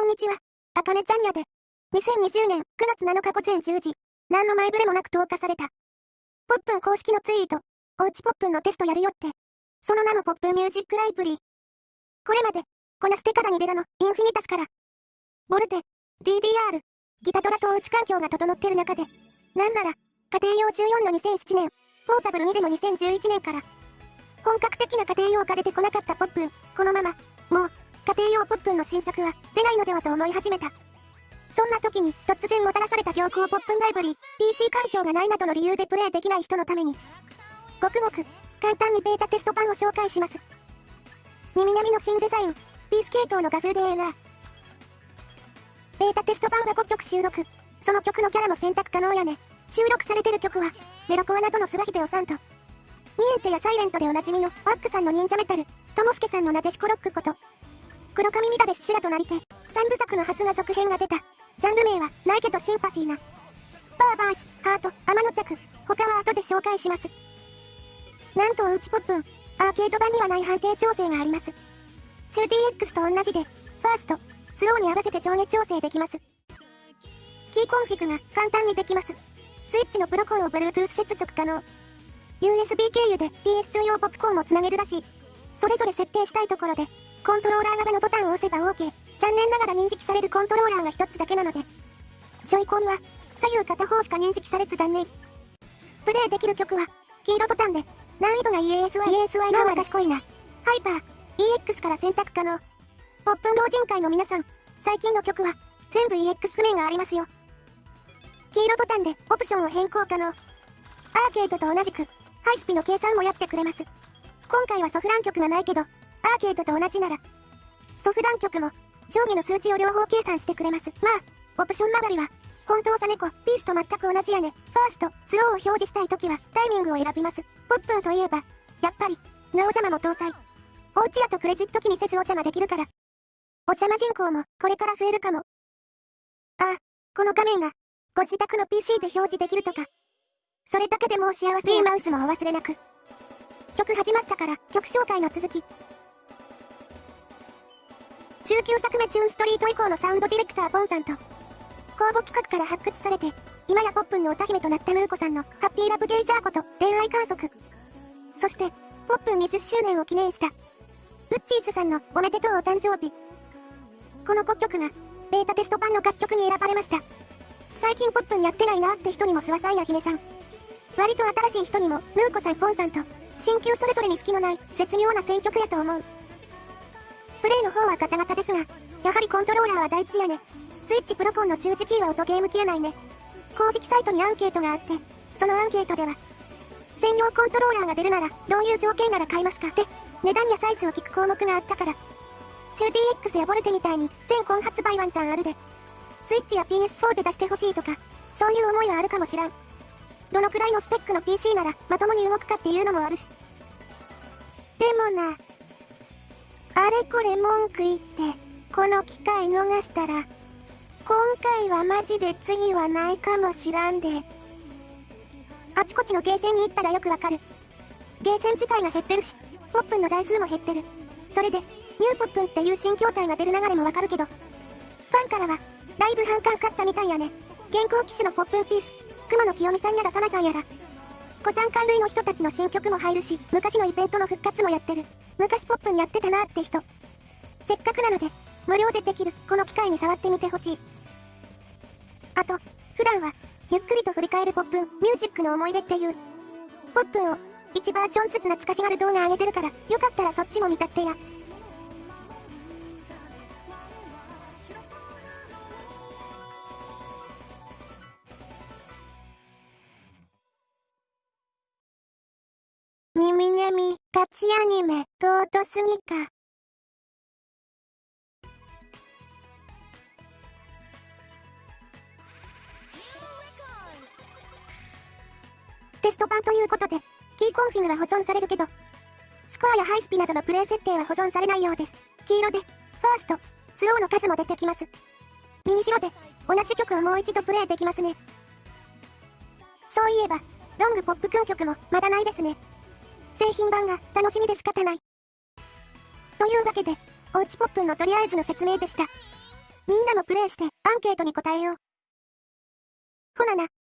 こんにちは。あかねちゃんやで。2020年9月7日午前10時、何の前触れもなく投下された。ポップン公式のツイート、おうちポップンのテストやるよって。その名もポップンミュージックライブリー。これまで、こなすテからニデラのインフィニタスから、ボルテ、DDR、ギタトラとおうち環境が整ってる中で、なんなら、家庭用14の2007年、ポータブル2でも2011年から、本格的な家庭用が出てこなかったポップン、このまま、もう、家庭用ポップンの新作は出ないのではと思い始めた。そんな時に突然もたらされた行幸ポップンライブリー、PC 環境がないなどの理由でプレイできない人のために、ごくごく簡単にベータテスト版を紹介します。耳並みの新デザイン、ピース系統の画風でええな。ベータテスト版が5曲収録、その曲のキャラも選択可能やね。収録されてる曲は、メロコアなどのスワヒデオさんと、ニエンテやサイレントでおなじみのワックさんの忍者メタル、ともすけさんのなでしこロックこと、黒髪乱れし修羅となりて、三部作のはずが続編が出た。ジャンル名は、ないけどシンパシーな。バーバース、ハート、天の着、他は後で紹介します。なんとおうちポップン、アーケード版にはない判定調整があります。2DX と同じで、ファースト、スローに合わせて上下調整できます。キーコンフィグが簡単にできます。スイッチのプロコンを Bluetooth 接続可能。USB 経由で PS2 用ポップコーンもつなげるらしい。それぞれ設定したいところで、コントローラー側のボタンを押せば OK。残念ながら認識されるコントローラーが一つだけなので。ジョイコンは、左右片方しか認識されず断念。プレイできる曲は、黄色ボタンで、難易度が EASY、EASY のは賢いな。ハイパー、EX から選択可能。ポップン老人会の皆さん、最近の曲は、全部 EX 譜面がありますよ。黄色ボタンでオプションを変更可能。アーケードと同じく、ハイスピの計算もやってくれます。今回はソフラン曲がないけど、アーケードと同じなら、ソフラン曲も、上下の数値を両方計算してくれます。まあ、オプション曲がりは、本当さ猫、ピースと全く同じやね。ファースト、スローを表示したいときは、タイミングを選びます。ポップンといえば、やっぱり、なお邪魔も搭載。おうちやとクレジット機にせずお邪魔できるから。お邪魔人口も、これから増えるかも。ああ、この画面が、ご自宅の PC で表示できるとか。それだけでもう幸せや。マウスもお忘れなく。曲始まったから、曲紹介の続き。中級作目チューンストリート以降のサウンドディレクターポンさんと、公募企画から発掘されて、今やポップンの歌姫となったヌーコさんのハッピーラブゲイジャーこと恋愛観測。そして、ポップン20周年を記念した、ウッチーズさんのおめでとうお誕生日。この5曲が、ベータテスト版の楽曲に選ばれました。最近ポップンやってないなって人にも諏訪さんや姫さん。割と新しい人にも、ヌーコさんポンさんと、新旧それぞれに隙のない、絶妙な選曲やと思う。レイの方はガタガタですが、やはりコントローラーは大事やね。スイッチプロコンの中時キーは音ゲーム消えないね。公式サイトにアンケートがあって、そのアンケートでは、専用コントローラーが出るなら、どういう条件なら買いますかって、値段やサイズを聞く項目があったから。2DX やボルテみたいに全コン発売ワンチャンあるで。スイッチや PS4 で出してほしいとか、そういう思いはあるかもしらん。どのくらいのスペックの PC ならまともに動くかっていうのもあるし。でもな、あれこれ文句言って、この機会逃したら、今回はマジで次はないかもしらんで。あちこちのゲーセンに行ったらよくわかる。ゲーセン自体が減ってるし、ポップンの台数も減ってる。それで、ニューポップンっていう新筐体が出る流れもわかるけど、ファンからは、ライブ反感買ったみたいやね。現行機種のポップンピース、熊野清美さんやらサナさんやら、古参関類の人たちの新曲も入るし、昔のイベントの復活もやってる。昔ポップにやってたなって人。せっかくなので、無料でできる、この機会に触ってみてほしい。あと、普段は、ゆっくりと振り返るポップン、ミュージックの思い出っていう、ポップンを、1バージョンずつ懐かしがる動画上げてるから、よかったらそっちも見たってや。ミミニャミ、ガチアニメ、尊すぎか。テスト版ということで、キーコンフィグは保存されるけど、スコアやハイスピなどのプレイ設定は保存されないようです。黄色で、ファースト、スローの数も出てきます。右白で、同じ曲をもう一度プレイできますね。そういえば、ロングポップ君曲もまだないですね。製品版が楽しみで仕方ない。というわけで、おうちポップンのとりあえずの説明でした。みんなもプレイしてアンケートに答えよう。ほなな。